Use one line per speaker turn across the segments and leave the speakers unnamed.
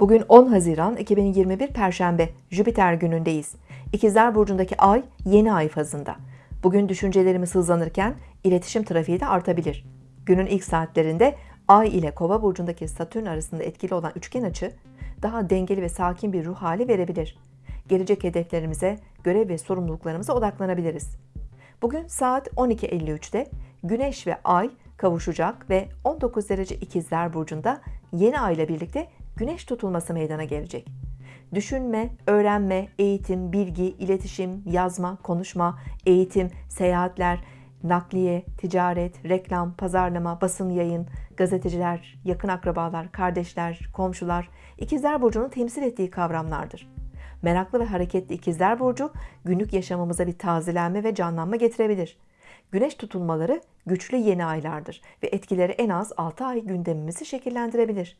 Bugün 10 Haziran 2021 Perşembe Jüpiter günündeyiz. İkizler Burcu'ndaki ay yeni ay fazında. Bugün düşüncelerimiz hızlanırken iletişim trafiği de artabilir. Günün ilk saatlerinde ay ile kova burcundaki satürn arasında etkili olan üçgen açı daha dengeli ve sakin bir ruh hali verebilir. Gelecek hedeflerimize, görev ve sorumluluklarımıza odaklanabiliriz. Bugün saat 12.53'te Güneş ve Ay kavuşacak ve 19 derece ikizler burcunda yeni ay ile birlikte güneş tutulması meydana gelecek. Düşünme, öğrenme, eğitim, bilgi, iletişim, yazma, konuşma, eğitim, seyahatler, nakliye, ticaret, reklam, pazarlama, basın yayın, gazeteciler, yakın akrabalar, kardeşler, komşular, ikizler burcunun temsil ettiği kavramlardır. Meraklı ve hareketli ikizler burcu günlük yaşamımıza bir tazelenme ve canlanma getirebilir. Güneş tutulmaları güçlü yeni aylardır ve etkileri en az 6 ay gündemimizi şekillendirebilir.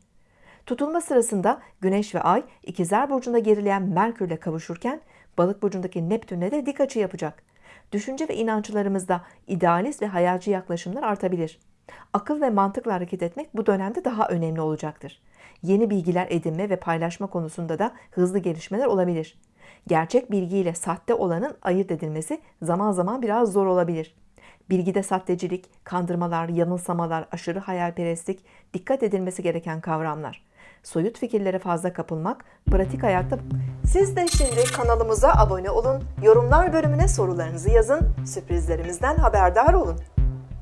Tutulma sırasında Güneş ve Ay ikizler burcunda gerileyen Merkürle kavuşurken Balık burcundaki Neptünle de dik açı yapacak. Düşünce ve inançlarımızda idealist ve hayalci yaklaşımlar artabilir. Akıl ve mantıkla hareket etmek bu dönemde daha önemli olacaktır. Yeni bilgiler edinme ve paylaşma konusunda da hızlı gelişmeler olabilir. Gerçek bilgiyle sahte olanın ayırt edilmesi zaman zaman biraz zor olabilir. Bilgide sahtecilik, kandırmalar, yanılsamalar, aşırı hayalperestlik dikkat edilmesi gereken kavramlar. Soyut fikirlere fazla kapılmak, pratik hayatta... Siz de şimdi kanalımıza abone olun, yorumlar bölümüne sorularınızı yazın, sürprizlerimizden haberdar olun.